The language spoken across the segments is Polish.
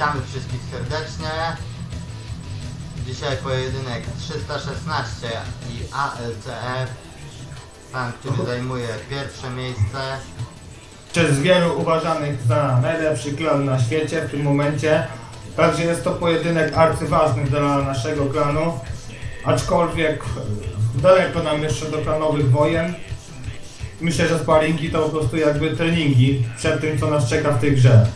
Witamy wszystkich serdecznie. Dzisiaj pojedynek 316 i ALCF. Stan, który zajmuje pierwsze miejsce. przez wielu uważanych za najlepszy klan na świecie w tym momencie. Także jest to pojedynek arcyważny dla naszego klanu. Aczkolwiek daleko nam jeszcze do klanowych wojen. Myślę, że sparingi to po prostu jakby treningi przed tym, co nas czeka w tej grze.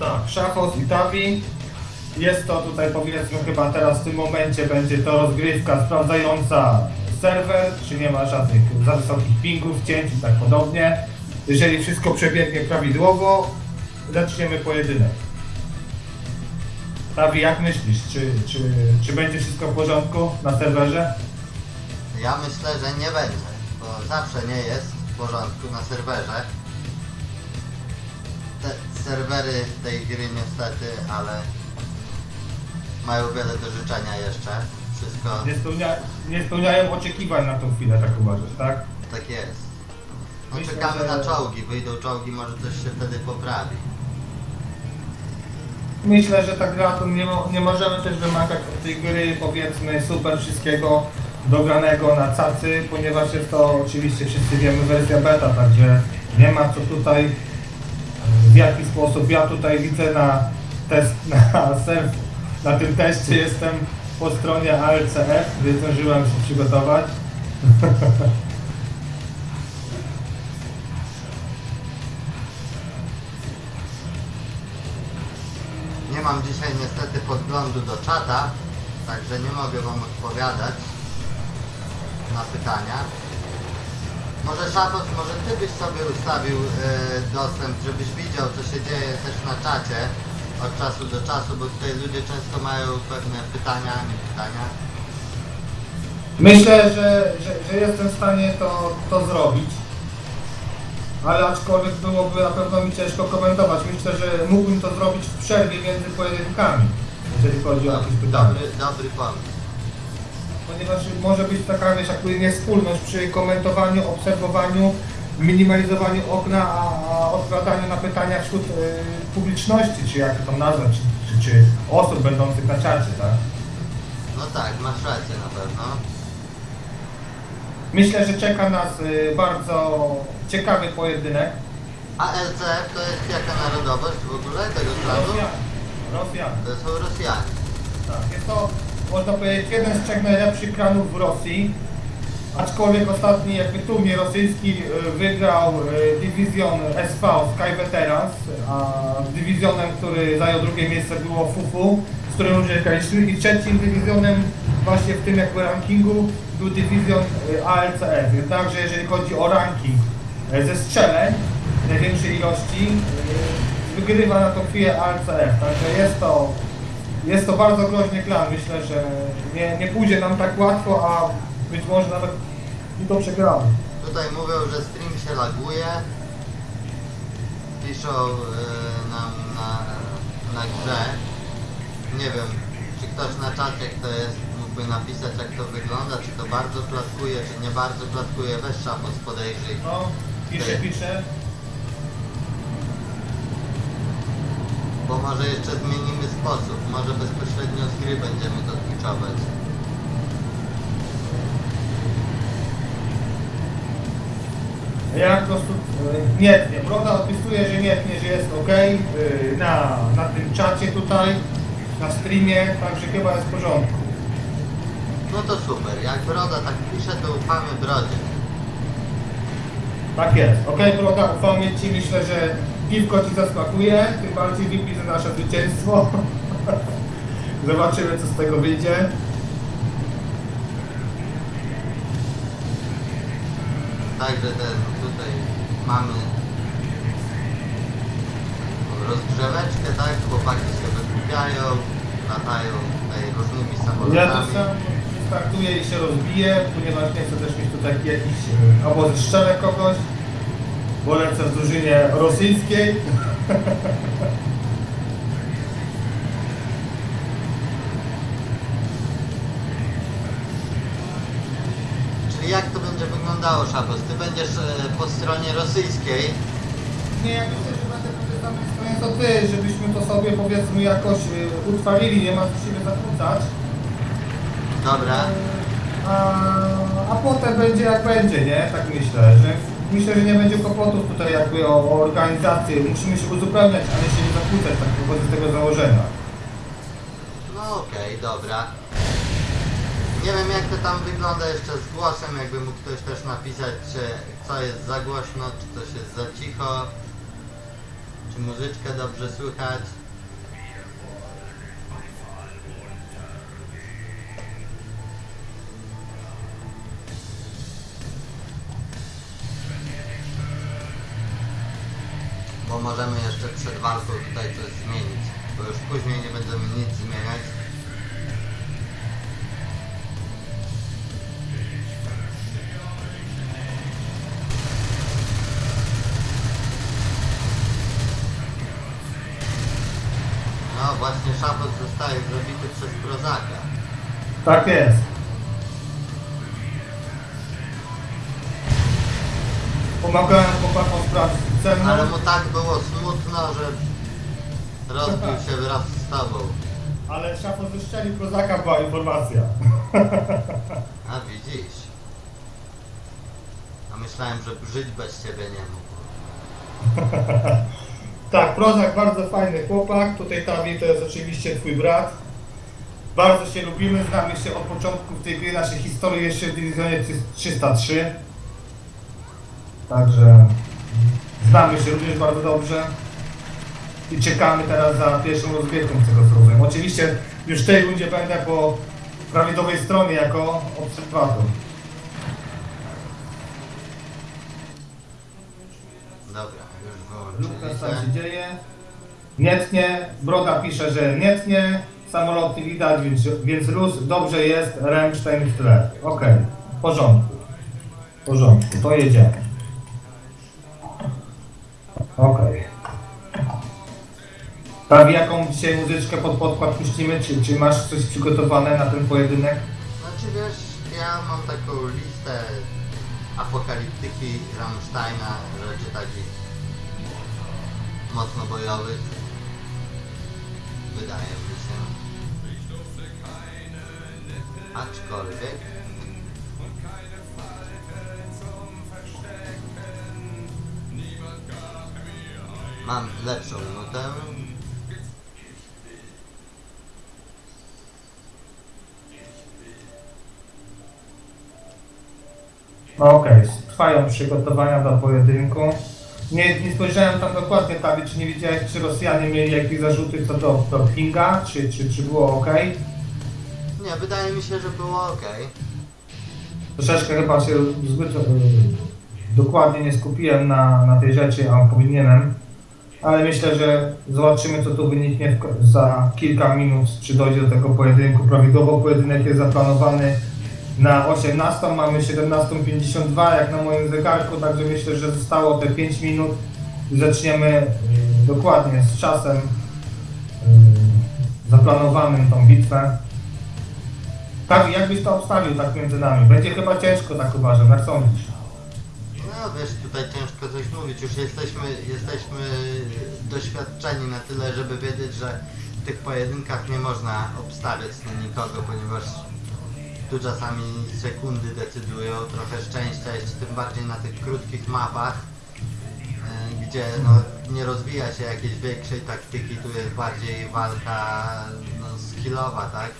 Tak, Szafos i Tavi. Jest to tutaj powiedzmy chyba teraz w tym momencie będzie to rozgrywka sprawdzająca serwer, czy nie ma żadnych za wysokich pingów, cięć i tak podobnie. Jeżeli wszystko przebiegnie prawidłowo, zaczniemy pojedynek. Tavi, jak myślisz, czy, czy, czy będzie wszystko w porządku na serwerze? Ja myślę, że nie będzie, bo zawsze nie jest w porządku na serwerze. Serwery tej gry niestety, ale mają wiele do życzenia jeszcze. Wszystko Nie, spełnia, nie spełniają oczekiwań na tą chwilę, tak uważasz, tak? tak jest. No Myślę, czekamy że- na czołgi, wyjdą czołgi, może coś się wtedy poprawi. Myślę, że ta gra to nie, mo- nie możemy też wymagać od tej gry powiedzmy super wszystkiego dogranego na cacy, ponieważ jest to oczywiście wszyscy wiemy wersja beta, także nie ma co tutaj w jaki sposób ja tutaj widzę na test na na tym teście jestem po stronie ALCF, więc zdążyłem się przygotować. Nie mam dzisiaj niestety podglądu do czata, także nie mogę Wam odpowiadać na pytania. Może Szapos, może Ty byś sobie ustawił e, dostęp, żebyś widział co się dzieje też na czacie od czasu do czasu, bo tutaj ludzie często mają pewne pytania, nie pytania. Myślę, że, że, że jestem w stanie to, to zrobić. Ale aczkolwiek byłoby na pewno mi ciężko komentować. Myślę, że mógłbym to zrobić w przerwie między pojedynkami, jeżeli chodzi o jakieś pytania. Dobry, dobry pomysł. Ponieważ może być taka wiesz, jakby niespólność przy komentowaniu, obserwowaniu, minimalizowaniu okna, a, a odpowiadaniu na pytania wśród y, publiczności, czy jak to nazwać, czy, czy, czy osób będących na czacie, tak? No tak, masz rację na pewno. Myślę, że czeka nas y, bardzo ciekawy pojedynek. A LCF to jest jaka narodowość w ogóle tego klanu? Rosjanie. Rosjanie. To są Rosjanie. Tak, jest to, można powiedzieć, jeden z trzech najlepszych klanów w Rosji. Aczkolwiek ostatni jakby turniej rosyjski y, wygrał y, dywizjon SV Sky Veterans, a dywizjonem, który zajął drugie miejsce było Fufu, z którym ludzie graliśmy i trzecim dywizjonem właśnie w tym jakby rankingu był dywizjon y, ALCF. Jednakże jeżeli chodzi o ranking ze strzeleń największej ilości, wygrywa na tą chwilę ALCF. Także jest to jest to bardzo groźny klan. Myślę, że nie, nie pójdzie nam tak łatwo, a być może nawet i to przegramy. Tutaj mówią, że stream się laguje. Piszą e, nam na, na grze. Nie wiem, czy ktoś na czacie, kto jest, mógłby napisać jak to wygląda, czy to bardzo klatkuje, czy nie bardzo klatkuje. Weź szapos podejrzyj. No, pisze, pisze. Bo może jeszcze zmienimy sposób. Może bezpośrednio z gry będziemy to twitchować. Ja po prostu e, nie tnie. Broda odpisuje, że nie tnie, że jest ok na, na tym czacie tutaj, na streamie, także chyba jest w porządku. No to super. Jak Broda tak pisze, to ufamy Brodzie. Tak jest. Ok, Broda, ufamy Ci. Myślę, że piwko Ci zasmakuje, tym bardziej wypij za nasze zwycięstwo. Zobaczymy, co z tego wyjdzie. Także ten tutaj mamy rozgrzeweczkę, tak? Chłopaki się wygłupiają, latają tutaj różnymi Ja samolotami. sam startuję i się rozbiję, ponieważ nie chcę też mieć tutaj jakiś albo strzelę kogoś, bo lecę w drużynie rosyjskiej. jak to będzie wyglądało, Szapos? Ty będziesz e, po stronie rosyjskiej. Nie, ja myślę, że będę po tej samej stronie co ty, żebyśmy to sobie powiedzmy jakoś y, utrwalili, nie ma co siebie zakłócać. Dobra. A, a potem będzie jak będzie, nie? Tak myślę, że myślę, że nie będzie kłopotów tutaj jakby o, o organizację. Musimy się uzupełniać, ale się nie zakłócać, tak wychodzę z tego założenia. No okej, dobra. Nie wiem jak to tam wygląda jeszcze z głosem, jakby mógł ktoś też napisać, czy co jest za głośno, czy coś jest za cicho, czy muzyczkę dobrze słychać. Możemy jeszcze przed walką tutaj coś zmienić, bo już później nie będziemy nic zmieniać. No właśnie szafot zostaje zabity przez prozaka. Tak jest. Pomagałem chłopakom sprawdzić cenę. Ale mu tak było smutno, że rozbił się wraz z tobą. Ale szafo zeszczeli prozaka była informacja. A widzisz. A myślałem, że żyć bez ciebie nie mógł. Tak, prozak bardzo fajny chłopak. Tutaj Tawi to jest oczywiście twój brat. Bardzo się lubimy, znamy się od początku tej gry naszej historii jeszcze w dywizjonie 303. Także znamy się również bardzo dobrze. I czekamy teraz za pierwszą rozgrywką z tego co rozumiem. Oczywiście już w tej rundzie będę po prawidłowej stronie jako obserwator. Dobra, już Lukas wyłączyli tam się. dzieje. Nietnie, Broda pisze, że nietnie, samoloty widać, więc, więc luz, dobrze jest, Remstein w tle. Okej, w porządku. W porządku, to jedziemy. Okej. Prawie jaką dzisiaj muzyczkę pod podkład puścimy? Czy, czy masz coś przygotowane na ten pojedynek? Znaczy wiesz, ja mam taką listę apokaliptyki Rammsteina, rzeczy takich mocno bojowych. Wydaje mi się. Aczkolwiek mam lepszą nutę. No okej, trwają przygotowania do pojedynku. Nie, nie spojrzałem tam dokładnie tablic, czy nie widziałeś, czy Rosjanie mieli jakieś zarzuty co do, do pinga, czy, czy, czy było ok. Nie, wydaje mi się, że było ok. Troszeczkę chyba się zbyt e, dokładnie nie skupiłem na, na tej rzeczy, a powinienem. Ale myślę, że zobaczymy co tu wyniknie za kilka minut, czy dojdzie do tego pojedynku. Prawidłowo pojedynek jest zaplanowany na 18, mamy 17.52 jak na moim zegarku, także myślę, że zostało te 5 minut i zaczniemy dokładnie z czasem zaplanowanym tą bitwę. Tak, jakbyś to obstawił tak między nami? Będzie chyba ciężko, tak uważam, jak sądzisz? No wiesz, tutaj ciężko coś mówić, już jesteśmy, jesteśmy doświadczeni na tyle, żeby wiedzieć, że w tych pojedynkach nie można obstawiać na nikogo, ponieważ tu czasami sekundy decydują, trochę szczęścia, jeszcze tym bardziej na tych krótkich mapach, e, gdzie no, nie rozwija się jakiejś większej taktyki, tu jest bardziej walka no, skillowa, tak?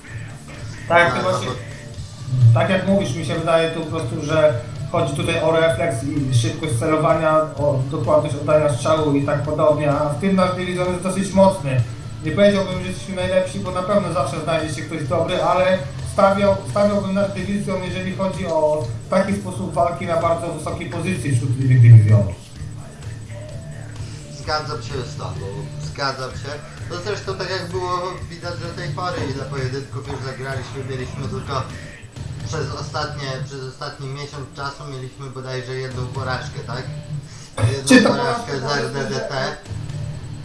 Tak, No, właśnie, no tak jak mówisz, mi się wydaje tu po prostu, że chodzi tutaj o refleks i szybkość celowania, o dokładność oddania strzału i tak podobnie, a w tym nasz dywizjon jest dosyć mocny. Nie powiedziałbym, że jesteśmy najlepsi, bo na pewno zawsze znajdzie się ktoś dobry, ale stawiał, stawiałbym nasz dywizjon, jeżeli chodzi o taki sposób walki na bardzo wysokiej pozycji wśród innych dywizjonów. Zgadzam się z tobą, zgadzam się. To zresztą tak jak było widać do tej pory, ile pojedynków już zagraliśmy, mieliśmy tylko przez ostatnie, przez ostatni miesiąc czasu mieliśmy bodajże jedną porażkę, tak? Jedną porażkę z RDDT.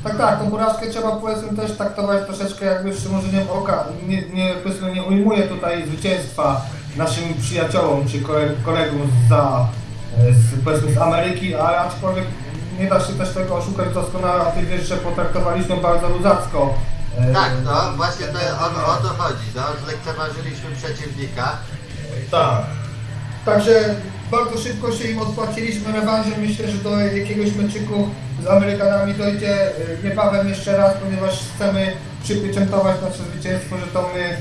Tak, tak, tą porażkę trzeba powiedzmy też traktować troszeczkę jakby z przymrużeniem oka. Nie, nie, powiedzmy, nie ujmuję tutaj zwycięstwa naszym przyjaciołom czy kole- kolegom za, e, z, powiedzmy z Ameryki, ale aczkolwiek nie da się też tego oszukać doskonale, a ty wiesz, że potraktowaliśmy bardzo luzacko. e, Tak, no właśnie to o, o to chodzi, no, zlekceważyliśmy przeciwnika. Tak. Także bardzo szybko się im odpłaciliśmy rewanżem. Myślę, że do jakiegoś meczyku z Amerykanami dojdzie y, niebawem jeszcze raz, ponieważ chcemy przypieczętować nasze zwycięstwo, że to my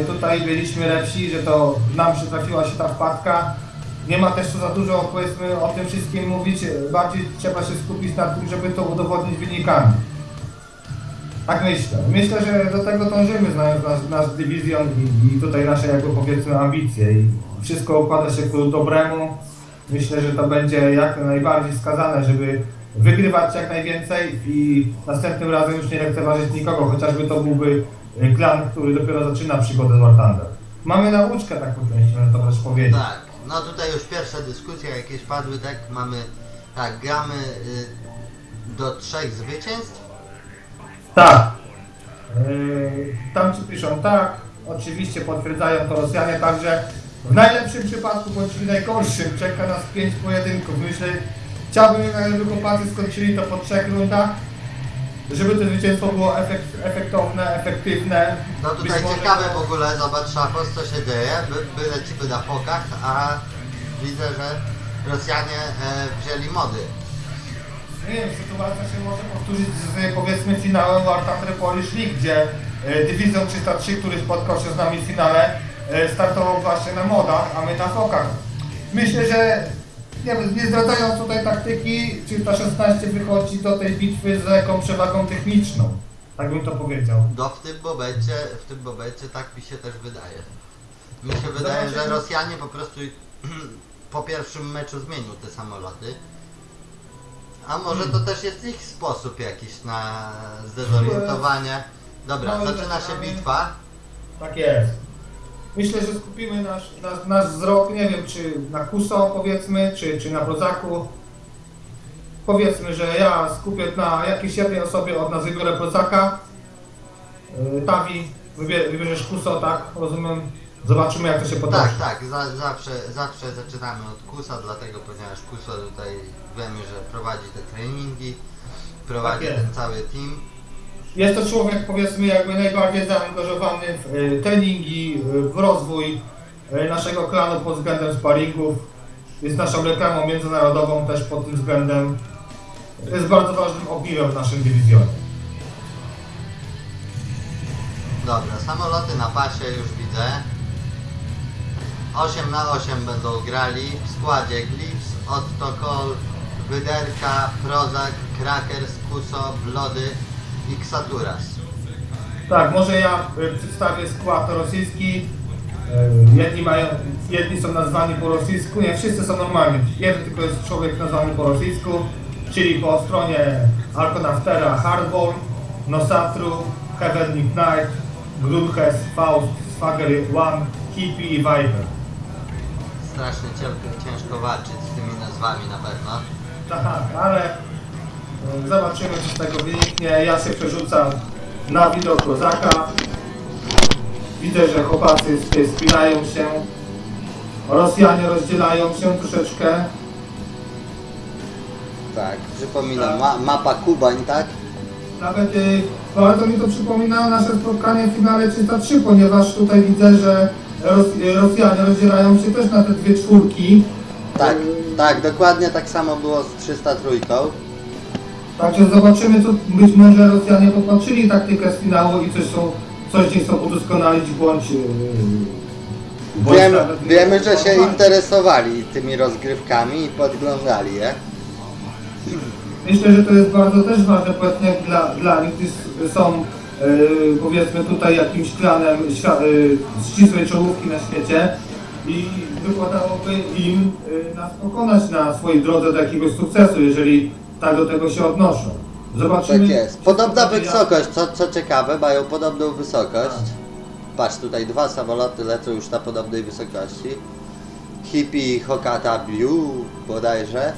y, tutaj byliśmy lepsi, że to nam przytrafiła się ta wpadka. Nie ma też tu za dużo powiedzmy o tym wszystkim mówić, bardziej trzeba się skupić na tym, żeby to udowodnić wynikami. Tak myślę. Myślę, że do tego dążymy, znając nasz, nasz dywizjon i, i tutaj nasze jakby powiedzmy ambicje. I wszystko układa się ku dobremu. Myślę, że to będzie jak najbardziej skazane, żeby wygrywać jak najwięcej i następnym razem już nie lekceważyć nikogo, chociażby to byłby klan, który dopiero zaczyna przygodę z War Thunder. Mamy nauczkę tak po części, można to też powiedzieć. Tak, no tutaj już pierwsze dyskusje jakieś padły, tak, mamy, tak, gramy y, do trzech zwycięstw. Tak. Yy, tam ci piszą tak, oczywiście potwierdzają to Rosjanie, także w najlepszym przypadku, bądź w najgorszym, czeka nas pięć pojedynków. Myślę, chciałbym jednak, żeby chłopacy skończyli to po trzech rundach, żeby to zwycięstwo było efekt, efektowne, efektywne. No tutaj może- ciekawe w ogóle, zobacz Szafos, co się dzieje, my lecimy na fokach, a widzę, że Rosjanie e, wzięli mody. Nie wiem, sytuacja się może powtórzyć z powiedzmy finałem War Thunder Polish League, gdzie e, Dywizjon 303, który spotkał się z nami w finale, startował właśnie na modach, a my na fokach. Myślę, że nie, nie zdradzając tutaj taktyki, 316 wychodzi do tej bitwy z jaką przewagą techniczną. Tak bym to powiedział. No w tym momencie, w tym momencie tak mi się też wydaje. Mi się wydaje, że. Rosjanie po prostu po pierwszym meczu zmienił te samoloty. A może to też jest ich sposób jakiś na zdezorientowanie. Dobra, zaczyna się bitwa. Tak jest. Myślę, że skupimy nasz, nasz, nasz wzrok, nie wiem, czy na Kuso powiedzmy, czy, czy na Prozaku. Powiedzmy, że ja skupię na jakiejś jednej osobie od nas wybiorę Prozaka. Yy, Tawi, wybie- wybierzesz Kuso, tak? Rozumiem. Zobaczymy jak to się potoczy. Tak, tak, za, zawsze, zawsze zaczynamy od Kusa, dlatego ponieważ Kuso tutaj wiemy, że prowadzi te treningi, prowadzi Tak ten cały team. Jest to człowiek powiedzmy jakby najbardziej zaangażowany w y, treningi, y, w rozwój y, naszego klanu pod względem sparingów. Jest naszą reklamą międzynarodową też pod tym względem. Jest bardzo ważnym ogniwem w naszym dywizjonie. Dobra, samoloty na pasie już widzę. 8 na 8 będą grali w składzie Glips, Otto Kol, Wyderka, Prozak, Krakers, Kuso, Blody i Ksaturas. Tak, może ja y, przedstawię skład rosyjski. Y, Jedni, mają, jedni są nazwani po rosyjsku, nie wszyscy są normalni. Jeden tylko jest człowiek nazwany po rosyjsku, czyli po stronie Alkonaftera Hardball, Nosatru, Heavenly Knight, Grunhes, Faust, Sfager One, Hippie i Viper. Strasznie ciężko, ciężko walczyć z tymi nazwami na pewno. Tak, ale zobaczymy co z tego wyniknie. Ja się przerzucam na widok kozaka. Widzę, że chłopacy sp- spinają się. Rosjanie rozdzielają się troszeczkę. Tak, przypominam, ma, mapa Kubań, tak? Nawet y, bardzo mi to przypomina nasze spotkanie w finale 303, ponieważ tutaj widzę, że Ros y, Rosjanie rozdzielają się też na te dwie czwórki. Tak, tak, dokładnie tak samo było z 303. Także zobaczymy, co być może Rosjanie popatrzyli taktykę z finału i coś są, coś gdzieś chcą udoskonalić bądź... Bądź Wiemy, że się interesowali tymi rozgrywkami i podglądali je. Myślę, że to jest bardzo też ważne powiedzmy dla, dla nich, gdyż są yy, powiedzmy tutaj jakimś klanem yy, ścisłej czołówki na świecie i wykładałoby im yy, nas pokonać na swojej drodze do jakiegoś sukcesu, jeżeli tak do tego się odnoszą. Zobaczymy. Tak jest. Podobna wysokość, co, co ciekawe, mają podobną wysokość. Patrz, tutaj dwa samoloty lecą już na podobnej wysokości. Hippie Hokata Blue bodajże.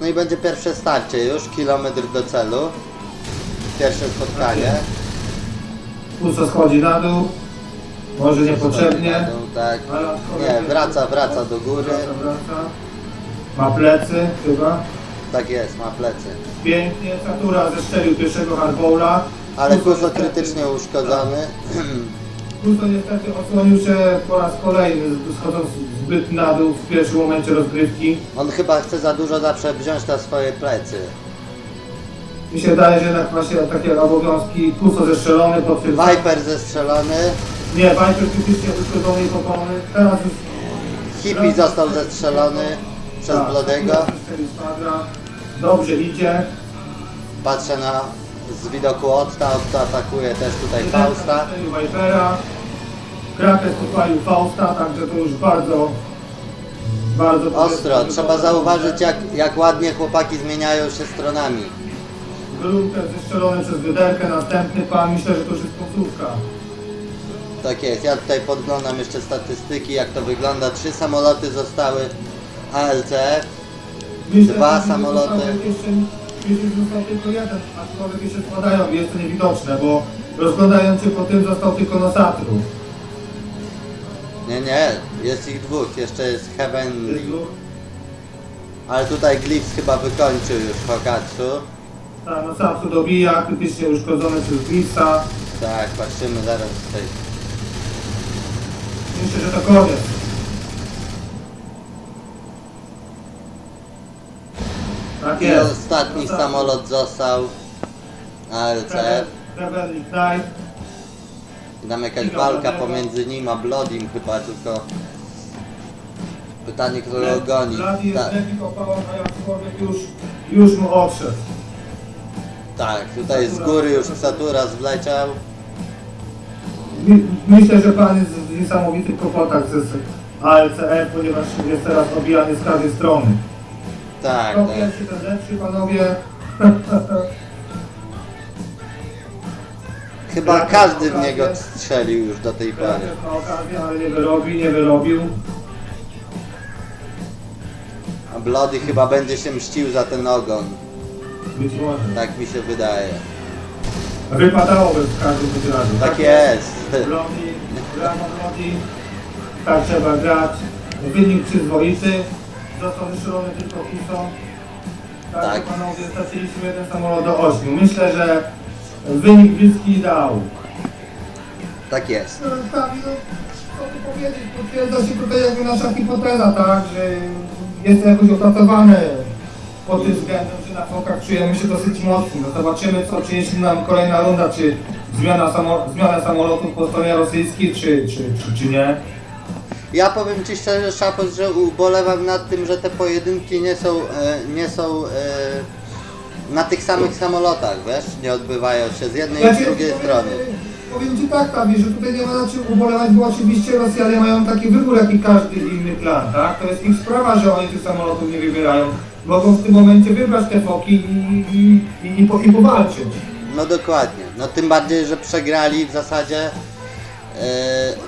No i będzie pierwsze starcie już, kilometr do celu. Pierwsze spotkanie. Pusto schodzi na dół. Może niepotrzebnie. Jadą, Tak. Nie, wraca, wraca do góry. Wraca, wraca. Ma plecy chyba. Tak jest, ma plecy. Pięknie, Satura zestrzelił pierwszego hardbowla. Ale niestety- krytycznie uszkodzony. Kuso niestety osłonił się po raz kolejny, schodząc zbyt na dół w pierwszym momencie rozgrywki. On chyba chce za dużo zawsze wziąć na swoje plecy. Mi się wydaje, że jednak właśnie takie obowiązki Kuso zestrzelony potwierdza. Viper zestrzelony. Nie, Viper krytycznie uszkodzony i popalony. Teraz już... Hippie został zestrzelony przez Tak, Spadra. Dobrze idzie. Patrzę na z widoku Otta. Otto atakuje też tutaj Fausta. Vipera. Krakes podpalił Fausta, także to już bardzo... Bardzo Ostro, trzeba zauważyć jak, jak ładnie chłopaki zmieniają się stronami. Grunkę zestrzelony przez wyderkę, następny pan, myślę, że to już jest końcówka. Tak jest, ja tutaj podglądam jeszcze statystyki, jak to wygląda. Trzy samoloty zostały ALCF. Dwa samoloty. Jeszcze, został tylko jeden, aczkolwiek jeszcze spadają jest to niewidoczne, bo rozglądając się po tym został tylko Nosatru. Nie, nie, jest ich dwóch, jeszcze jest Heavenly. Dwóch. Ale tutaj Glyphs chyba wykończył już Hokatsu. Tak, Nosatru dobija, krytycznie uszkodzony przez Glissa. Tak, patrzymy zaraz tutaj. Myślę, że to koniec. Tak I jest. ostatni samolot został ALCF. Rebel Ignite. I tam jakaś walka pomiędzy nim a Blodim chyba, tylko... Pytanie, kto go goni. Blady jest Tak, a już, już mu odszedł. tak, tutaj z góry już Saturas wleciał. My- Myślę, że pan jest w niesamowitych kłopotach z ALCE, ponieważ jest teraz obijany z każdej strony. Tak, tak. lepszy, panowie. Chyba każdy w okazję. niego strzelił już do tej pory. Okazję, ale nie wyrobi, nie wyrobił. A Blody chyba będzie się mścił za ten ogon. Być może. Tak mi się wydaje. Wypadałoby w każdym bądź razie. Tak jest. Broni, brama broni. Tak trzeba grać. Wynik przyzwoity. Został wyszalony tylko Kuso. Tak, Tak. panowie, straciliśmy jeden samolot do ośmiu. Myślę, że wynik bliski ideału. Tak jest. No, Kamil, no, co tu powiedzieć? Potwierdza się tutaj jakby nasza hipoteza, tak? Że jest to jakoś opracowane pod tym względem, że na fokach czujemy się dosyć mocni. No zobaczymy, co przyniesie nam kolejna runda, czy zmiana, samo, zmiana samolotów po stronie rosyjskiej, czy, czy, czy, czy nie. Ja powiem Ci szczerze, Szapos, że ubolewam nad tym, że te pojedynki nie są, e, nie są e, na tych samych samolotach, wiesz? Nie odbywają się z jednej i z drugiej powiem, strony. Powiem Ci tak, Tawi, że tutaj nie ma na czym ubolewać, bo oczywiście Rosjanie mają taki wybór, jak i każdy inny klan, tak? To jest ich sprawa, że oni tych samolotów nie wybierają. Mogą w tym momencie wybrać te foki i, i, i, i, po, i powalczyć. No dokładnie. No tym bardziej, że przegrali w zasadzie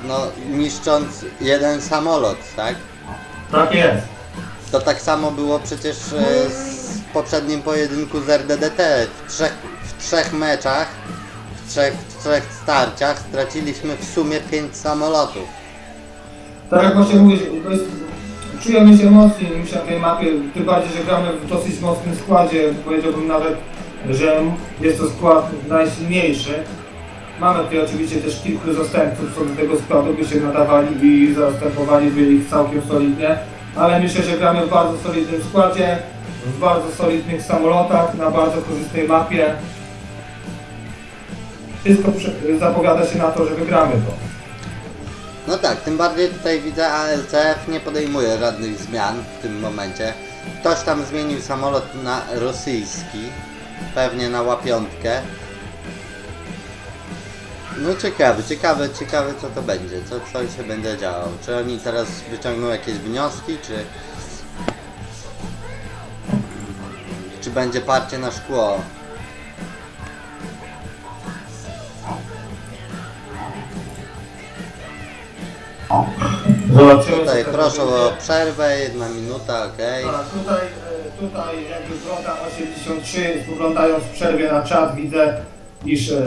no, niszcząc jeden samolot, tak? Tak jest. To tak samo było przecież e, z poprzednim pojedynku z RDDT. W trzech, w trzech meczach, w trzech, w trzech starciach straciliśmy w sumie pięć samolotów. Tak jak właśnie mówię, to jest, czujemy się mocniej niż na tej mapie, tym bardziej, że gramy w dosyć mocnym składzie, powiedziałbym nawet, że jest to skład najsilniejszy. Mamy tutaj oczywiście też kilku zastępców, co do tego składu by się nadawali i zastępowaliby ich całkiem solidnie, ale myślę, że gramy w bardzo solidnym składzie, w bardzo solidnych samolotach, na bardzo korzystnej mapie. Wszystko zapowiada się na to, że wygramy to. No tak, tym bardziej tutaj widzę ALCF nie podejmuje żadnych zmian w tym momencie. Ktoś tam zmienił samolot na rosyjski, pewnie na łapiątkę. No ciekawe, ciekawe, ciekawe co to będzie, co, co się będzie działo. Czy oni teraz wyciągną jakieś wnioski, czy... Czy będzie parcie na szkło? Zobaczymy, Tutaj proszę o przerwę, jedna minuta, okej. Tak, tutaj, e, tutaj jakby Wrota 83, spoglądając w przerwie na czat, widzę, iż e,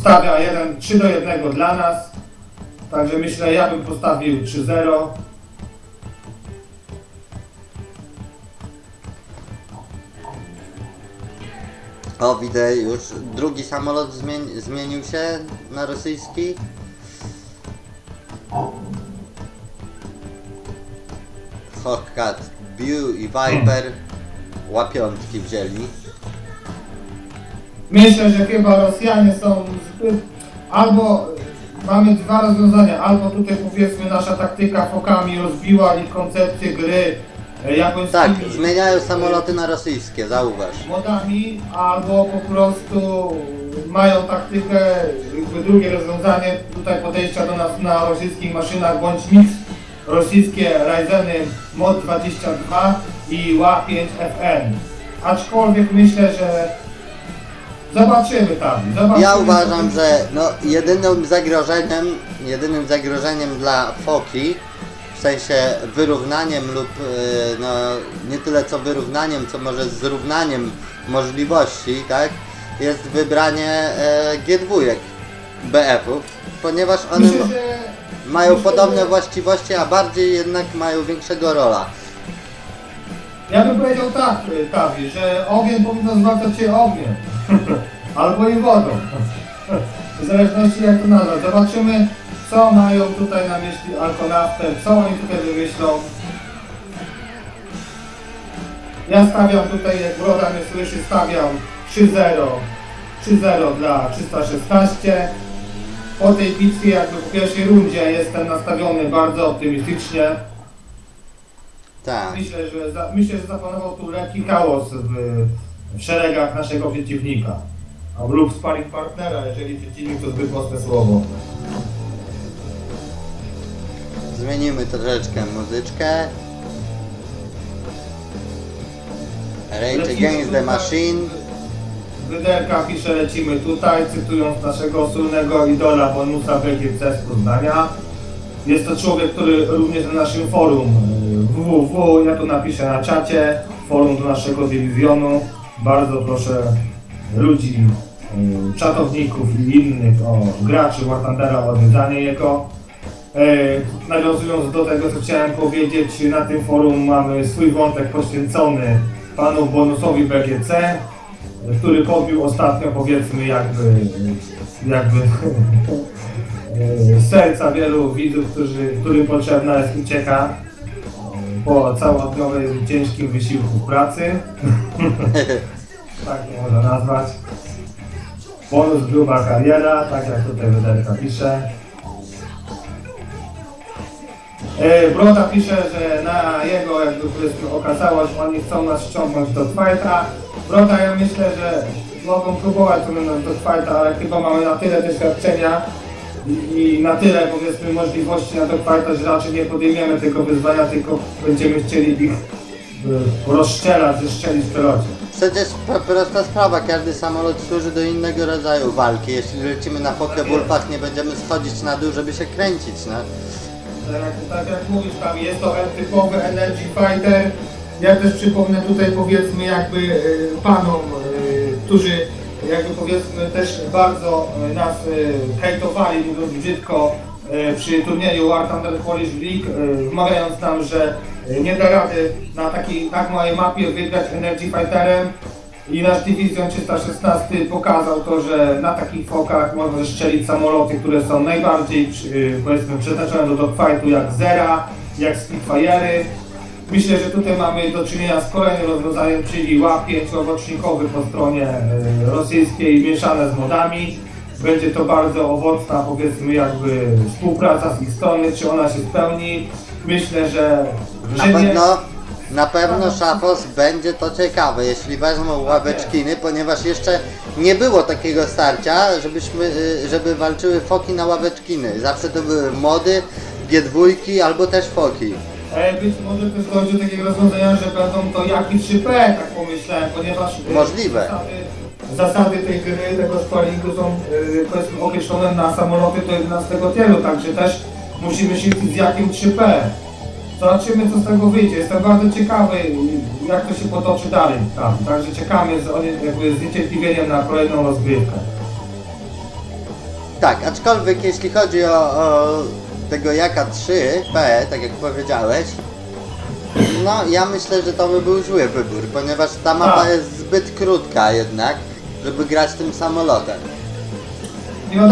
stawia jeden, 3 do 1 dla nas. Także myślę, ja bym postawił 3-0. O, widzę już drugi samolot zmieni- zmienił się na rosyjski. Hawkcat, Bew i Viper łapiątki wzięli. Myślę, że chyba Rosjanie są. Albo mamy dwa rozwiązania, albo tutaj powiedzmy nasza taktyka fokami rozbiła ich koncepcję gry e, japońskimi Tak, zmieniają samoloty na rosyjskie, zauważ. modami, albo po prostu mają taktykę, jakby drugie rozwiązanie tutaj podejścia do nas na rosyjskich maszynach, bądź mix rosyjskie Ryzeny Mod 22 i ła-5FN. Aczkolwiek myślę, że zobaczymy tam. Zobaczymy, Ja uważam, że no, jedynym zagrożeniem, jedynym zagrożeniem dla Foki, w sensie wyrównaniem lub e, no, nie tyle co wyrównaniem, co może zrównaniem możliwości, tak, jest wybranie e, G2 BF-ów, ponieważ one Myślę, że mają myślę, podobne że- właściwości, a bardziej jednak mają większego rola. Ja bym powiedział tak, y, Tawi, że ogień powinno zwracać się ogniem. Albo i wodą. W zależności jak to nazwać. Zobaczymy, co mają tutaj na myśli Alkonautem, co oni tutaj wymyślą. Ja stawiam tutaj, jak Broda mnie słyszy, stawiam 3-0. 3-0 dla 316. Po tej bitwie, jakby po pierwszej rundzie, jestem nastawiony bardzo optymistycznie. Tak. Myślę, że za, myślę, że zapanował tu lekki chaos w, w szeregach naszego przeciwnika. Lub sparring partnera, jeżeli przeciwnik to zbyt mocne słowo. Zmienimy troszeczkę muzyczkę. Rage Against the. Machine. Wyderka pisze, lecimy tutaj, cytując naszego słynnego idola Bonusa BGC z Poznania. Jest to człowiek, który również na naszym forum www, ja tu napiszę na czacie, forum do naszego dywizjonu. Bardzo proszę ludzi, y, czatowników i innych o graczy War Thundera o odwiedzanie jego. E, nawiązując do tego, co chciałem powiedzieć, na tym forum mamy swój wątek poświęcony panu bonusowi BGC, który podbił ostatnio powiedzmy jakby, jakby e, serca wielu widzów, którzy, którym potrzebna jest ucieka po całodniowym ciężkim wysiłku pracy. tak to można nazwać. Bonus gruba kariera, tak jak tutaj Wyderka pisze. E, Broda pisze, że na jego jakby powiedzmy okazałość oni chcą nas ściągnąć do fighta. Broda ja myślę, że mogą próbować ciągnąć do fighta, ale chyba mamy na tyle doświadczenia i, na tyle powiedzmy możliwości na dogfighta, że raczej nie podejmiemy tego wyzwania, tylko będziemy chcieli ich y, rozstrzelać, zestrzelić w pelocie. Przecież prosta sprawa, każdy samolot służy do innego rodzaju walki. Jeśli lecimy na pokebulpach, nie będziemy schodzić na dół, żeby się kręcić, no. Tak jak, tak jak mówisz tam, jest to typowy Energy Fighter. Ja też przypomnę tutaj powiedzmy jakby y, panom, y, którzy jakby powiedzmy też bardzo y, nas y, hejtowali, mówiąc brzydko, y, przy turnieju War Thunder Polish League, wmawiając nam, że nie da rady na takiej tak małej mapie wygrać Energy Fighterem. I nasz Dywizjon 316 pokazał to, że na takich fokach można strzelić samoloty, które są najbardziej powiedzmy przeznaczone do dogfightu jak Zera, jak Spitfire'y. Myślę, że tutaj mamy do czynienia z kolejnym rozwiązaniem, czyli łapięć owocznikowy po stronie e, rosyjskiej mieszane z modami. Będzie to bardzo owocna powiedzmy jakby współpraca z ich strony, czy ona się spełni. Myślę, że, Na pewno, na pewno Szafos będzie to ciekawe, jeśli wezmą ławeczkiny, ponieważ jeszcze nie było takiego starcia, żebyśmy, y, żeby walczyły foki na ławeczkiny. Zawsze to były mody, G2 albo też foki. E, Być może też dojdzie do takiego rozwiązania, że będą to jaki 3P, tak pomyślałem, ponieważ e, Możliwe. Zasady, zasady tej gry, tego sparingu są e, powiedzmy określone na samoloty do 11 tielu, także też musimy się z jakim 3P. Zobaczymy co z tego wyjdzie. Jestem bardzo ciekawy jak to się potoczy dalej tam. Także czekamy z, jakby z niecierpliwieniem na kolejną rozgrywkę. Tak, aczkolwiek jeśli chodzi o, o tego jaka 3P, tak jak powiedziałeś, no ja myślę, że to by był zły wybór, ponieważ ta mapa Tak. jest zbyt krótka jednak, żeby grać tym samolotem.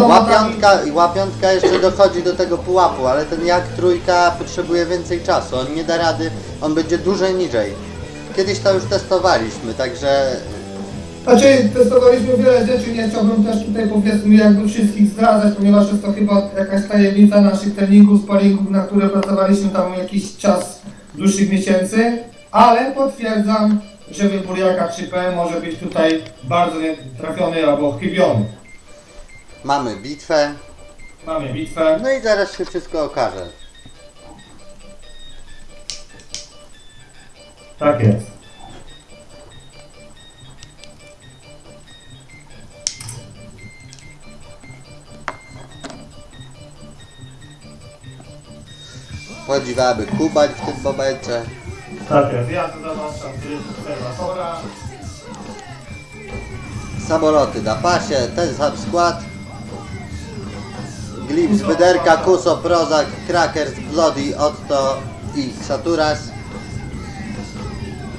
Łapiątka, łapiątka jeszcze dochodzi do tego pułapu, ale ten jak trójka potrzebuje więcej czasu, on nie da rady, on będzie dużo niżej. Kiedyś to już testowaliśmy, także Znaczy, testowaliśmy wiele rzeczy, nie chciałbym też tutaj powiedzmy jakby wszystkich zdradzać, ponieważ jest to chyba jakaś tajemnica naszych treningów, sparingów, na które pracowaliśmy tam jakiś czas dłuższych miesięcy, ale potwierdzam, że wybór jaka 3P może być tutaj bardzo nietrafiony albo chybiony. mamy bitwę, Mamy bitwę. no i zaraz się wszystko okaże. Tak jest. Podziwałaby kubać w tym momencie. Tak tu załączam tryb obserwatora. Samoloty na pasie, ten sam skład. Glips, Wyderka, Kuso, Prozak, Krakers, Bloody, Otto i Saturas.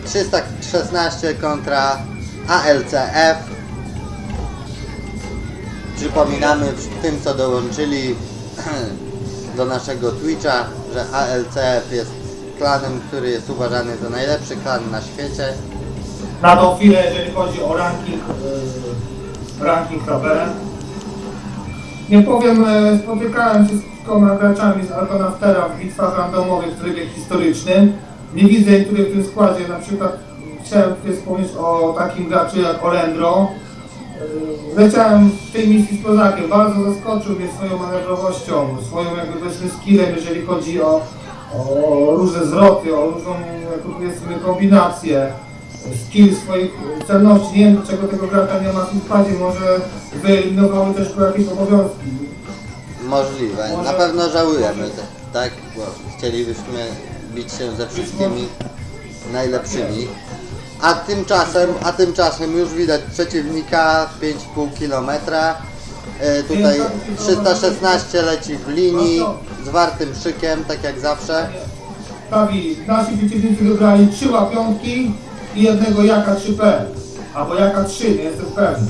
316 kontra ALCF. Przypominamy tym, co dołączyli do naszego Twitcha, że ALCF jest klanem, który jest uważany za najlepszy klan na świecie. Na tą chwilę, jeżeli chodzi o ranking, yy, ranking tabelę. Nie powiem, e, spotykałem się z kilkoma graczami z Alconaftera w bitwach randomowych w trybie historycznym. Nie widzę niektórych w tym składzie, na przykład chciałem wspomnieć o takim graczu jak Olendro. Leciałem w tej misji z Kozakiem, bardzo zaskoczył mnie swoją manewrowością, swoją jakby powiedzmy skillem, jeżeli chodzi o, o różne zwroty, o różną jakby powiedzmy kombinację skill swoich celności. Nie wiem dlaczego tego gracza nie ma w składzie, może wyeliminowały też go jakieś obowiązki. Możliwe. Może- Na pewno żałujemy, tak? Bo chcielibyśmy bić się ze wszystkimi najlepszymi. A tymczasem, a tymczasem już widać przeciwnika 5,5 km. E, tutaj 316 leci w linii z wartym szykiem, tak jak zawsze. Prawi, nasi przeciwnicy wybrali trzy łapiątki i jednego jaka 3P. Albo jaka 3, nie jestem pewny.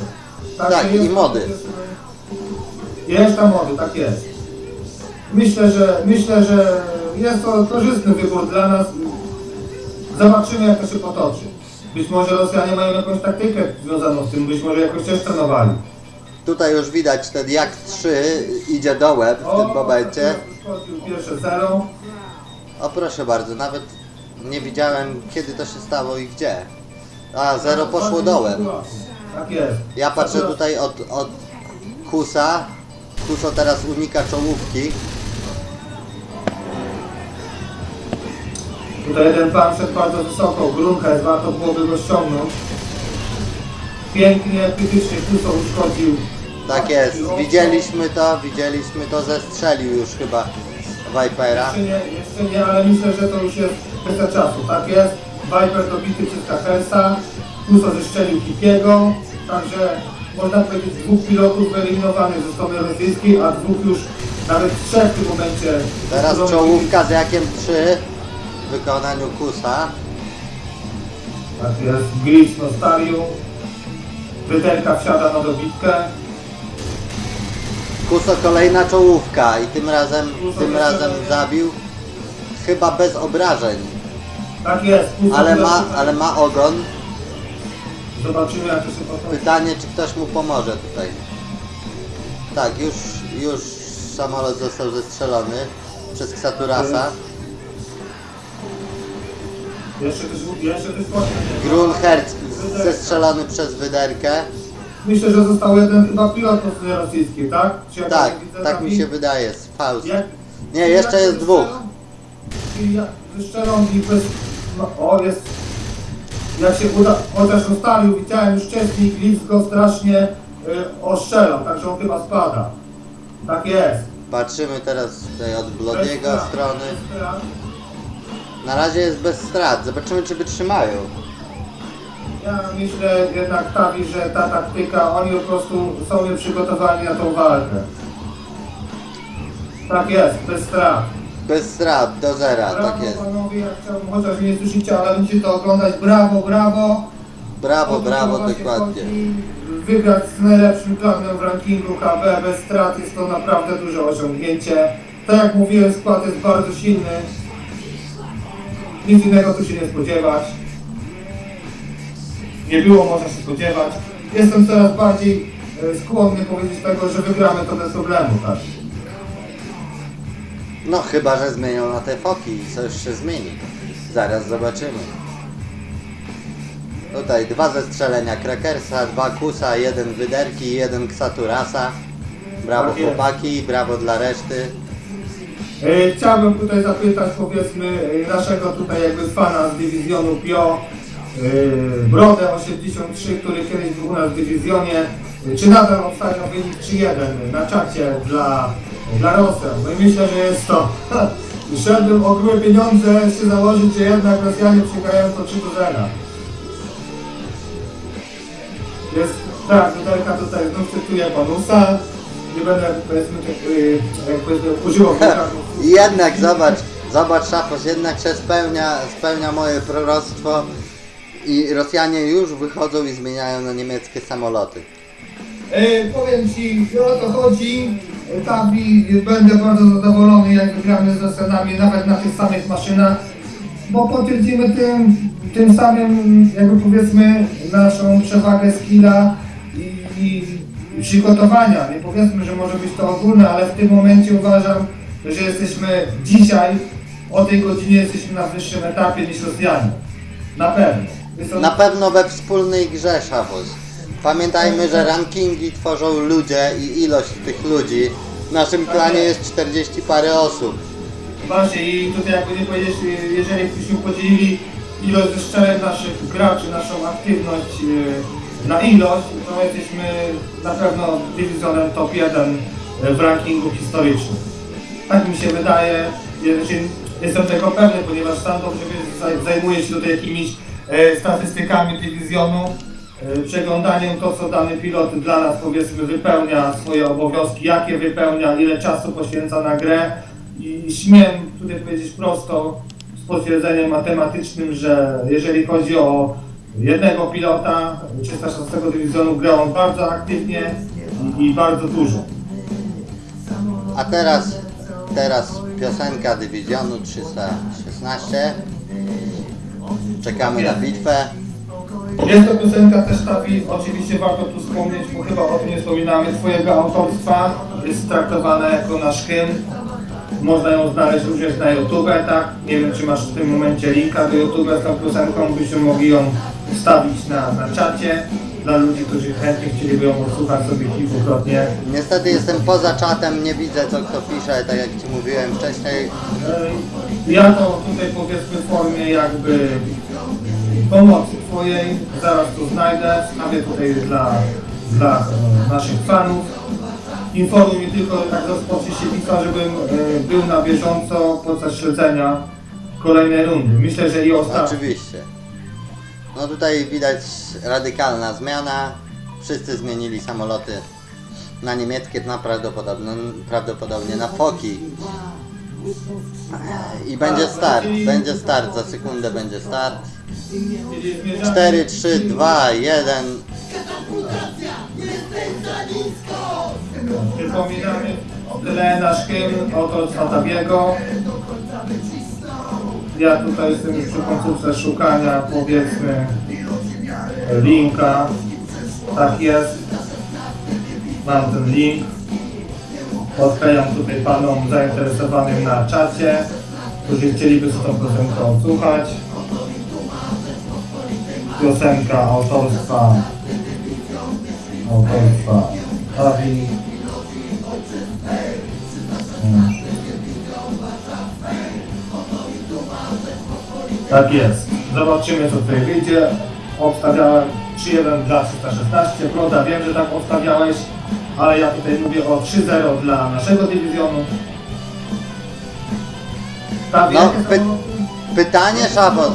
Także Tak, jest- i mody. Jest tam mody, tak jest. Myślę, że myślę, że jest to korzystny wybór dla nas. Zobaczymy jak to się potoczy. Być może Rosjanie mają jakąś taktykę związaną z tym, być może jakoś też trenowali. Tutaj już widać ten jak 3 idzie dołem w tym momencie. Pierwsze zero. O proszę bardzo, nawet nie widziałem kiedy to się stało i gdzie. A, zero poszło dołem. Tak jest. Ja patrzę tutaj od, od Kusa. Kuso teraz unika czołówki. Tutaj jeden pan szedł bardzo wysoko, grunkę, warto byłoby go ściągnąć. Pięknie, krytycznie Kuso uszkodził. Tak jest, widzieliśmy to, widzieliśmy to, zestrzelił już chyba Vipera. Jeszcze nie, jeszcze nie, ale myślę, że to już jest kwestia czasu. Tak jest. Viper dobity przez Kachersa, Kuso zeszczelił Kipiego, także można powiedzieć dwóch pilotów wyeliminowanych ze strony rosyjskiej, a dwóch już, nawet trzech w tym momencie. Teraz czołówka z jakiem 3 w wykonaniu Kusa. Tak jest, Glitch Nostariu. Wyterka wsiada na dobitkę. Kuso kolejna czołówka i tym razem, tym razem zabił. Chyba bez obrażeń, Tak jest. Kuso ale ma, ale ma ogon. Zobaczymy jak to się potoczy. Pytanie, czy ktoś mu pomoże tutaj. Tak, już, już samolot został zestrzelony przez Ksaturasa. Grunherz zestrzelony przez Wyderkę. Myślę, że został jeden chyba pilot po stronie rosyjskiej, tak? Czy Tak, widzę, tak mi się wydaje, z Faust. Jak, Nie, jeszcze jest dwóch. I ja wyszczelam i bez... No, o, jest... Jak się uda... Chociaż ustalił, widziałem już wcześniej, Glitz go strasznie y, ostrzelał, także on chyba spada. Tak jest. Patrzymy teraz tutaj od Blodiego strony. bez. Na razie jest bez strat. Zobaczymy, czy wytrzymają. Ja myślę jednak Tawi, że ta taktyka, oni po prostu są nieprzygotowani na tą walkę. Tak jest, bez strat. Bez strat, do zera, tak Brawo jest. panowie, ja chciałbym, chociaż nie słyszycie, ale będziecie to oglądać. Brawo, brawo. Brawo, O to brawo, dokładnie. Wygrać z najlepszym klanem w rankingu KB bez strat jest to naprawdę duże osiągnięcie. Tak jak mówiłem, skład jest bardzo silny. Nic innego tu się nie spodziewać. Nie było można się spodziewać. Jestem coraz bardziej e, skłonny powiedzieć tego, że wygramy to bez problemu, tak. No chyba, że zmienią na te foki i coś się zmieni. Zaraz zobaczymy. Tutaj dwa zestrzelenia Krakersa, dwa Kusa, jeden Wyderki i jeden Ksaturasa. Brawo Tak chłopaki, brawo dla reszty. E, Chciałbym tutaj zapytać powiedzmy e, naszego tutaj jakby fana z dywizjonu PIO, e, Brodę 83, który kiedyś był u nas w dywizjonie, czy nadal obstawia wynik 3-1 na czacie dla, dla Rosjan. No myślę, że jest to, szedłbym o grube pieniądze się założyć, że jednak Rosjanie przegrają to 3 0. Jest, tak, Widelka tutaj znów cytuje Panusa. Nie będę powiedzmy, tak, y, powiedzmy używał. I jednak zobacz, zobacz Szapos, jednak się spełnia, spełnia moje proroctwo i Rosjanie już wychodzą i zmieniają na niemieckie samoloty. E, powiem Ci, o to chodzi. E, Tabi, będę bardzo zadowolony, jak wygramy z Rosjanami, nawet na tych samych maszynach, bo potwierdzimy tym, tym samym, jakby powiedzmy, naszą przewagę skilla i, i przygotowania. Nie powiedzmy, że może być to ogólne, ale w tym momencie uważam, że jesteśmy dzisiaj, o tej godzinie jesteśmy na wyższym etapie niż Rosjanie. Na pewno. Na pewno we wspólnej grze Szapos. Pamiętajmy, że rankingi tworzą ludzie i ilość tych ludzi. W naszym klanie jest 40 parę osób. Właśnie i tutaj jakby nie powiedzieć, jeżeli byśmy podzielili ilość zeszczeleń naszych graczy, naszą aktywność e, na ilość, to jesteśmy na pewno dywizjonem top 1 w rankingu historycznym. Tak mi się wydaje, jestem tego pewny, ponieważ sam dobrze zajmuję się tutaj jakimiś e, statystykami dywizjonu, e, przeglądaniem to, co dany pilot dla nas powiedzmy wypełnia swoje obowiązki, jakie wypełnia, ile czasu poświęca na grę i śmiem tutaj powiedzieć prosto z potwierdzeniem matematycznym, że jeżeli chodzi o jednego pilota 306 dywizjonu grał on bardzo aktywnie i, i bardzo dużo. A teraz, teraz piosenka dywizjonu 316. Czekamy na bitwę. Jest to piosenka też Tawi, oczywiście warto tu wspomnieć, bo chyba o tym nie wspominamy, twojego autorstwa, jest traktowana jako nasz hymn. Można ją znaleźć również na YouTube, tak? Nie wiem, czy masz w tym momencie linka do YouTube z tą piosenką, byśmy mogli ją wstawić na, na czacie dla ludzi, którzy chętnie chcieliby ją odsłuchać sobie kilkukrotnie. Niestety jestem poza czatem, nie widzę co kto pisze, tak jak Ci mówiłem wcześniej. Ja to tutaj powiedzmy w formie jakby pomocy Twojej, zaraz to znajdę, stawię tutaj dla, dla naszych fanów. Informuj mi tylko, tak rozpocznie się bitwa, żebym e, był na bieżąco podczas śledzenia kolejnej rundy. Myślę, że i ostatniej. Oczywiście. No tutaj widać radykalna zmiana. Wszyscy zmienili samoloty na niemieckie, na prawdopodobnie, prawdopodobnie na foki. I będzie start, będzie start, za sekundę będzie start. Czyli zmierzamy- 4, 3, 2, 1. Przypominamy tyle nasz hymn autorstwa Tabiego. Ja tutaj jestem już przy końcówce szukania powiedzmy linka. Tak jest. Mam ten link. Odklejam tutaj panom zainteresowanym na czacie, którzy chcieliby sobie tą piosenkę odsłuchać. Piosenka autorstwa autorstwa Tabi. Tak jest. Zobaczymy co tutaj wyjdzie. Obstawiałem 3-1 dla 316. Broda, wiem, że tak obstawiałeś, ale ja tutaj mówię o 3-0 dla naszego dywizjonu. Tak, No, py- Pytanie Szafos.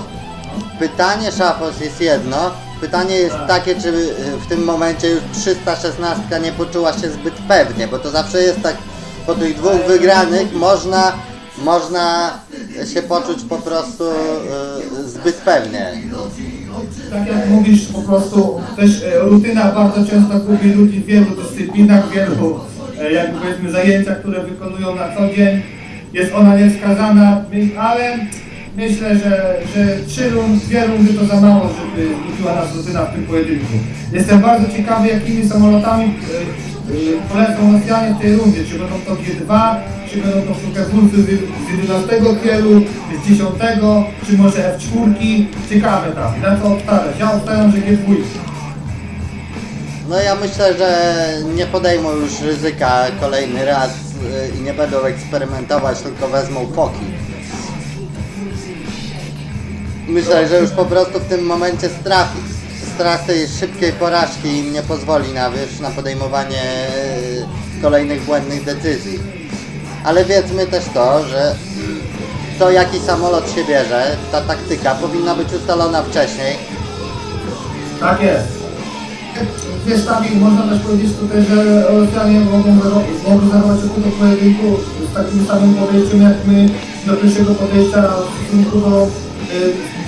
Pytanie Szafos jest jedno. Pytanie jest Tak. takie, czy y, w tym momencie już 316 nie poczuła się zbyt pewnie, bo to zawsze jest tak po tych dwóch wygranych można, można się poczuć po prostu e, zbyt pewnie. Tak jak mówisz, po prostu też e, rutyna bardzo często gubi ludzi w wielu dyscyplinach, w wielu e, jakby powiedzmy zajęciach, które wykonują na co dzień. Jest ona niewskazana, ale myślę, że, że trzy rundy, dwie rundy to za mało, żeby zgubiła nas rutyna w tym pojedynku. Jestem bardzo ciekawy, jakimi samolotami e, polecą Rosjanie w tej rundzie. Czy będą to G2, czy będą to Flukerwulfy z z 11 kielu, z 10, czy może F4. Ciekawe tam, na co obstawiać. Ja obstawiam, że G2. No ja myślę, że nie podejmą już ryzyka kolejny raz y, i nie będą eksperymentować, tylko wezmą foki. Myślę, że już po prostu w tym momencie strach, tej szybkiej porażki im nie pozwoli na, wiesz, na podejmowanie y, kolejnych błędnych decyzji. Ale wiedzmy też to, że to jaki samolot się bierze, ta taktyka powinna być ustalona wcześniej. Tak jest. Wiesz, Tami, można też powiedzieć tutaj, że Rosjanie mogą, mogą zachować się do pojedynku z takim samym podejściem jak my do pierwszego podejścia w stosunku do y,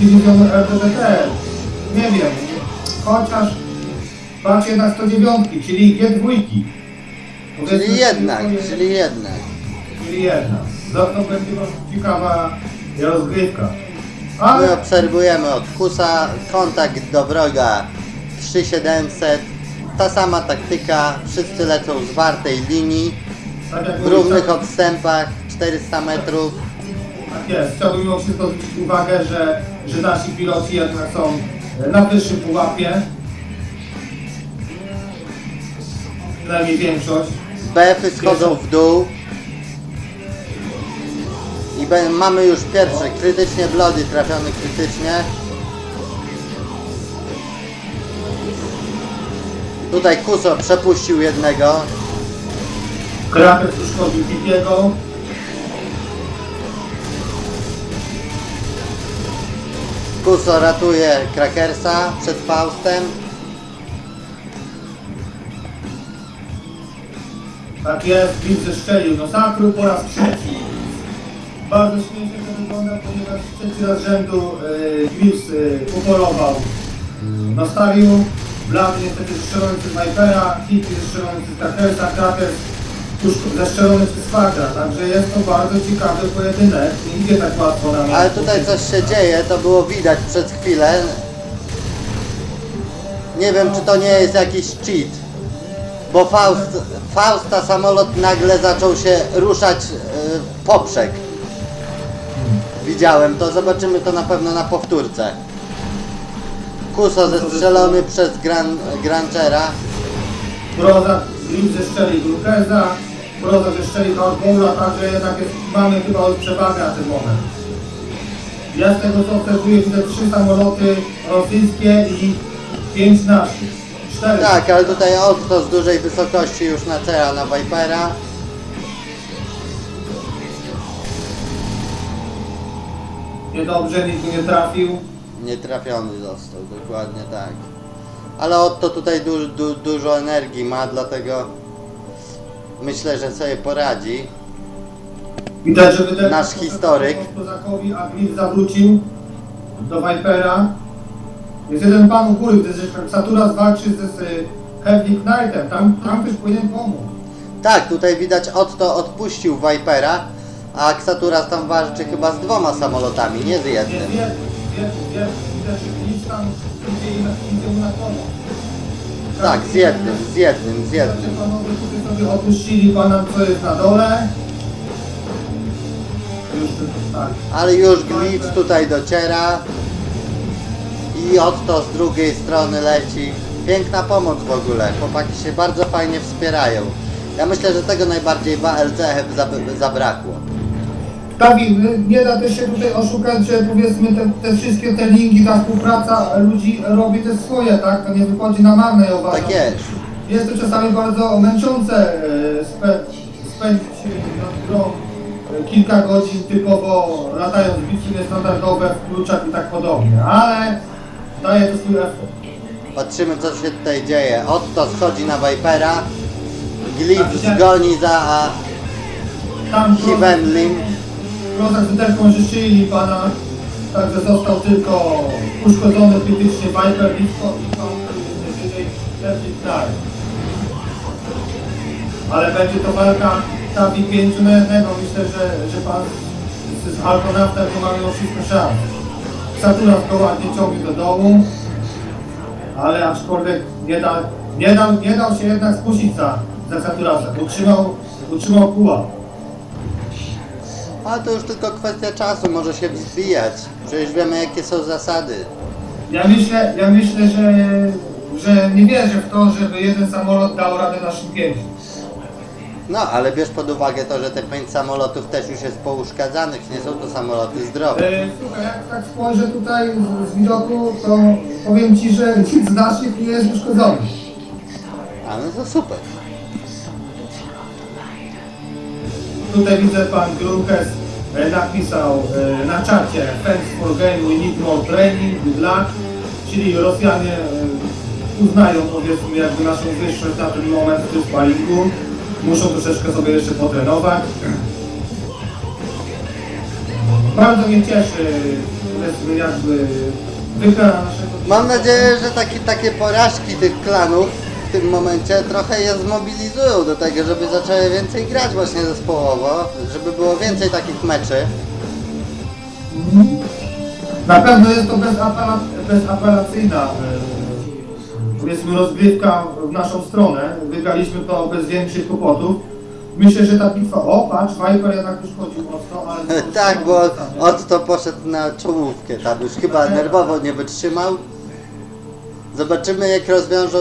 dywizjonu RDDT. Nie wiem, chociaż patrzcie na 109, czyli G2. Powiedzmy, Czyli jednak, jest- czyli jednak. Czyli jedna. To, to będzie ciekawa rozgrywka. My Ale obserwujemy od Kusa kontakt do wroga 3700. Ta sama taktyka, wszyscy lecą z wartej linii, tak w równych tak- odstępach 400 metrów. Tak jest. Chciałbym mimo wszystko zwrócić uwagę, że, że nasi piloci jednak są na wyższym pułapie. Przynajmniej większość. BF-y schodzą w dół. I mamy już pierwsze krytycznie blody trafiony krytycznie. Tutaj Kuso przepuścił jednego. Krapiec uszkodził Pipiego. Kuso ratuje Krakersa przed Faustem. Tak jest, Blitz zestrzelił do sakru po raz trzeci. Bardzo śmiesznie to wygląda, ponieważ trzeci raz z rzędu yy, Blitz yy, upolował. Nastawił, Blady niestety przez Vipera, Kitty zestrzelony przez Krakersa, Krakers tuż zestrzelony przez Fagra, także jest to bardzo ciekawy pojedynek, nie idzie tak łatwo na Ale tutaj coś się dzieje, to było widać przez chwilę. Nie wiem, czy to nie jest jakiś cheat. Bo Faust, Fausta samolot nagle zaczął się ruszać e, w poprzek. Widziałem to, zobaczymy to na pewno na powtórce. Kuso zestrzelony przez Gran, Granchera. Broza, Blitz zestrzelił Lukeza, Broza zestrzelił Outbowla, także jednak jest, mamy chyba przewagę na ten moment. Ja z tego co obserwuję widzę trzy samoloty rosyjskie i pięć naszych. Cztery. Tak, ale tutaj Otto z dużej wysokości już naczęła na Vipera. Niedobrze, nikt nie trafił. Nietrafiony został, dokładnie tak. Ale Otto tutaj du, du, dużo energii ma, dlatego myślę, że sobie poradzi. Widać, że wydech Nasz historyk. Kozakowi, a Blitz zawrócił do Vipera. Jest jeden pan u góry, gdy Saturas walczy z, z Heavy Knightem, tam, tam ktoś powinien pomóc. Tak, tutaj widać Otto odpuścił Vipera, a Xaturas tam walczy chyba z dwoma samolotami, nie z Nie, jednym. wiem, wiem, wiem, widać, że nic tam idzie im idzie mu na pomoc. Tak, z jednym, z jednym, z jednym. Panowie tutaj opuścili pana, co jest na dole. Już tak. Ale już Glitch tutaj dociera. I Otto z drugiej strony leci. Piękna pomoc w ogóle. Chłopaki się bardzo fajnie wspierają. Ja myślę, że tego najbardziej zab- zabrakło. Tak, i nie da też się tutaj oszukać, że powiedzmy te, te wszystkie te linki, ta współpraca ludzi robi te swoje, tak? To nie wychodzi na marne, ja uważam. Tak jest. Jest to czasami bardzo męczące e, spę, spędzić e, nad grą e, kilka godzin typowo latając bitwy niestandardowe w kluczach i tak podobnie, ale daje to swój efekt. Patrzymy co się tutaj dzieje. Otto schodzi na Vipera. Glitch goni za tam Hivenlim. Z butelką życzyli pana, także został tylko uszkodzony krytycznie Viper Disco i pan wyżej Epic Knight. Ale będzie to walka tabi pięciu na jednego. Myślę, że, że pan z, z Alkonautem to ma mimo wszystko szans. Saturas go ładnie ciągnie do dołu, ale aczkolwiek nie, da, nie, dał, nie dał się jednak skusić za, za Saturasa. Utrzymał, utrzymał pułap. A to już tylko kwestia czasu, może się wzbijać. Przecież wiemy jakie są zasady. Ja myślę, ja myślę, że, że nie wierzę w to, żeby jeden samolot dał radę naszym pięciu. No, ale bierz pod uwagę to, że te pięć samolotów też już jest pouszkadzanych, nie są to samoloty zdrowe. E, Słuchaj, jak tak spojrzę tutaj z, z widoku, to powiem Ci, że nic z naszych nie jest uszkodzony. A no to super. Tutaj widzę pan Grukes e, napisał e, na czacie Thanks for game, we need more training, good luck. Czyli Rosjanie e, uznają powiedzmy jakby naszą wyższość na ten moment w tym sparingu. Muszą troszeczkę sobie jeszcze potrenować. Bardzo mnie cieszy powiedzmy jakby wygrana naszego Mam nadzieję, że takie, takie porażki tych klanów w tym momencie trochę je zmobilizują do tego, żeby zaczęły więcej grać właśnie zespołowo, żeby było więcej takich meczy. Na pewno jest to bezapela, bezapelacyjna e, powiedzmy rozgrywka w naszą stronę. Wygraliśmy to bez większych kłopotów. Myślę, że ta bitwa, o patrz, Viper jednak już chodził mocno, ale... tak, bo Otto poszedł na czołówkę, tam już chyba nerwowo nie wytrzymał. Zobaczymy jak rozwiążą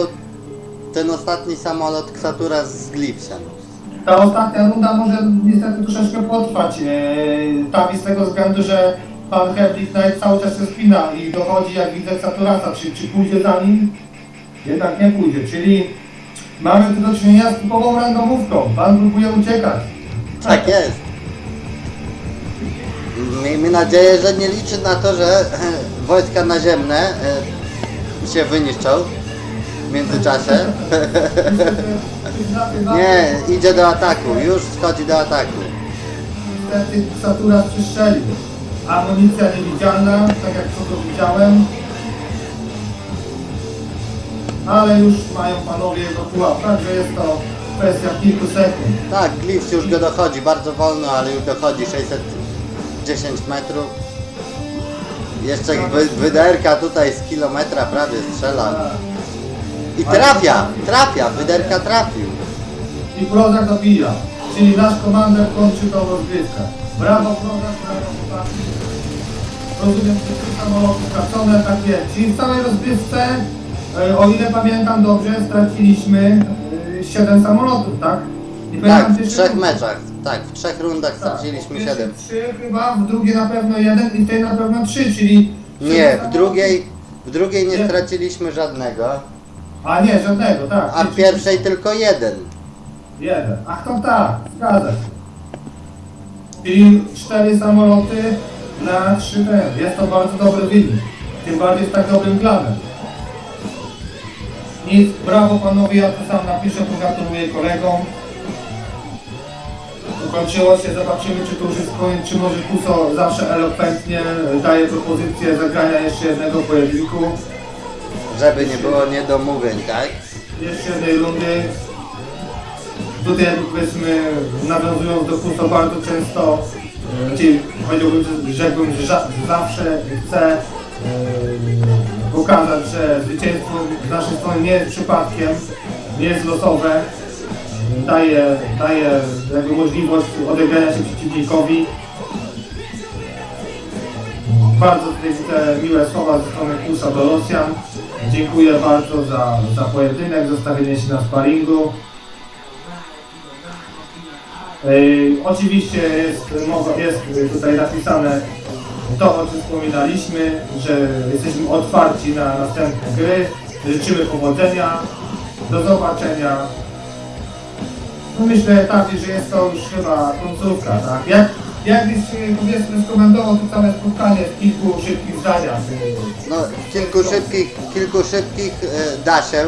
ten ostatni samolot Ksatura z Glipsem. Ta ostatnia runda może niestety troszeczkę potrwać. E, Tawi z tego względu, że pan Knight cały czas się spina i dochodzi jak widzę Saturasa, czy, czy pójdzie za nim? Jednak nie pójdzie, czyli mamy tu do czynienia z typową randomówką. Pan próbuje uciekać. Tak jest. Miejmy nadzieję, że nie liczy na to, że wojska naziemne e, się wyniszczą w międzyczasie. Nie, idzie do ataku, już schodzi do ataku. Niestety Saturas przystrzelił. Amunicja niewidzialna, tak jak to widziałem. Ale już mają panowie jego pułap, także jest to kwestia kilku sekund. Tak, Glips już go dochodzi, bardzo wolno, ale już dochodzi 610 metrów. Jeszcze wy, wyderka tutaj z kilometra prawie strzela. I trafia, trafia, wyderka trafił. I Prozak dobija. Czyli nasz komander kończy tą rozgrywkę. Brawo Prozak, brawo chłopaki. Rozumiem, że trzy samoloty stracone, tak jest. Czyli w całej rozgrywce, e, o ile pamiętam dobrze, straciliśmy 7 samolotów, tak? Nie Tak, w trzech meczach, tak, w trzech rundach Tak, straciliśmy pierwszej 7. Trzy chyba, w drugiej na pewno jeden i w tej na pewno trzy, czyli... Nie, w drugiej, w drugiej Nie. straciliśmy żadnego, A nie, żadnego, tak. a w pierwszej tylko jeden. Jeden. Ach to tak, zgadza się. Czyli cztery samoloty na trzy ten. Jest to bardzo dobry wynik. Tym bardziej z tak dobrym planem. Nic, brawo panowie, ja to sam napiszę, pogratuluję kolegom. Ukończyło się, zobaczymy czy to już jest koniec, czy może Kuso zawsze elokwentnie daje propozycję zagrania jeszcze jednego pojedynku. Żeby nie było niedomówień, tak? jeszcze jednej rundy. Tutaj powiedzmy nawiązując do Kuso bardzo często, e, czyli powiedziałbym, że rzekłbym, że zawsze chcę e, pokazać, że zwycięstwo z naszej strony nie jest przypadkiem, nie jest losowe. Daje, daje jakby możliwość odegrania się przeciwnikowi. Bardzo tutaj widzę miłe słowa ze strony Kusa do Rosjan. Dziękuję bardzo za, za pojedynek, zostawienie się na sparingu. Yy, oczywiście jest, jest tutaj napisane to, o czym wspominaliśmy, że jesteśmy otwarci na następne gry. Życzymy powodzenia. Do zobaczenia. No myślę tak, że jest to już chyba końcówka, tak? Jak, jakbyś powiedzmy skomentował to całe spotkanie w kilku szybkich zdaniach. No, kilku szybkich, kilku szybkich e, da się. E,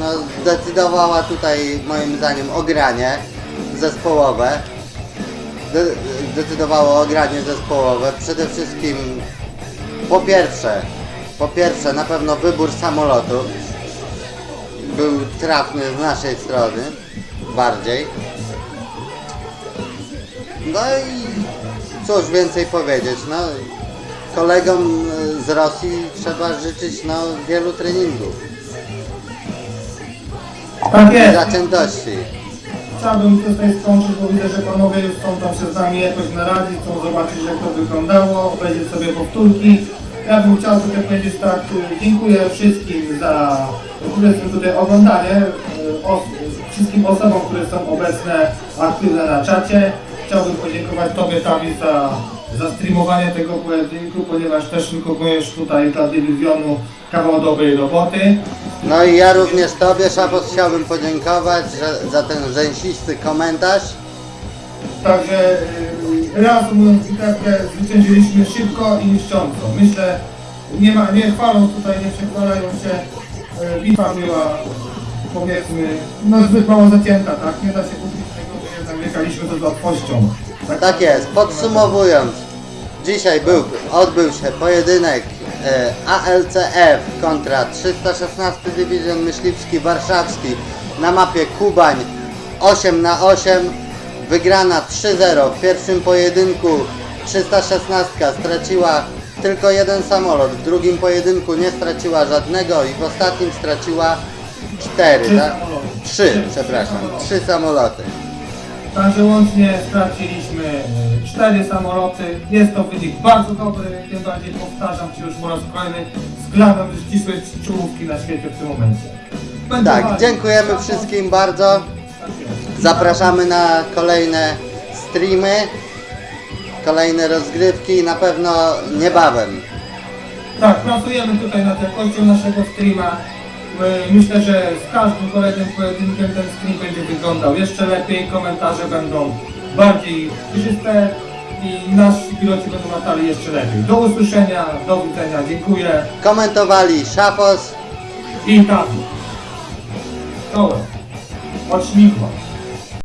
no, zdecydowała tutaj moim zdaniem o granie zespołowe. de- decydowało o granie zespołowe. Przede wszystkim po pierwsze, po pierwsze na pewno wybór samolotu był trafny z naszej strony bardziej. No i cóż więcej powiedzieć, no kolegom e, z Rosji trzeba życzyć no wielu treningów Tak jest. zaciętości. Chciałbym tutaj skończyć, bo widzę, że panowie już chcą tam się z nami jakoś naradzić, chcą zobaczyć jak to wyglądało, obejrzeć sobie powtórki. Ja bym chciał tutaj powiedzieć tak, y, dziękuję wszystkim za, które są tutaj oglądanie, y, os, wszystkim osobom, które są obecne, aktywne na czacie. Chciałbym podziękować Tobie Tawi za, za streamowanie tego pojedynku, ponieważ też wykonujesz tutaj dla dywizjonu kawał dobrej roboty. No i ja również Tobie, Szapos, chciałbym podziękować że, za ten rzęsisty komentarz. Także yy, reasumując bitewkę, zwyciężyliśmy szybko i niszcząco. Myślę, nie, ma, nie chwalą tutaj, nie przechwalają się. Yy, bitwa była powiedzmy, no zbyt mało zacięta, tak? Nie da się ukryć wygraliśmy to z łatwością. Tak jest, podsumowując, dzisiaj był, odbył się pojedynek e, ALCF kontra 316 Dywizjon Myśliwski Warszawski na mapie Kubań 8 na 8 wygrana 3-0 w pierwszym pojedynku 316 straciła tylko jeden samolot, w drugim pojedynku nie straciła żadnego i w ostatnim straciła 4, Trzy tak? samoloty. 3, Trzy przepraszam, samoloty. 3 samoloty. Także łącznie straciliśmy cztery samoloty. Jest to wynik bardzo dobry, tym bardziej powtarzam Ci już po raz kolejny, względem ścisłej czołówki na świecie w tym momencie. Będę Tak, walczył. dziękujemy wszystkim bardzo. Zapraszamy na kolejne streamy, kolejne rozgrywki, na pewno niebawem. Tak, pracujemy tutaj nad jakością naszego streama. My- Myślę, że z każdym kolejnym pojedynkiem ten stream będzie wyglądał jeszcze lepiej, komentarze będą bardziej przejrzyste i nasi piloci będą latali jeszcze lepiej. Do usłyszenia, do widzenia, dziękuję Komentowali Szafos, i tak. Czołem. Od śmigła.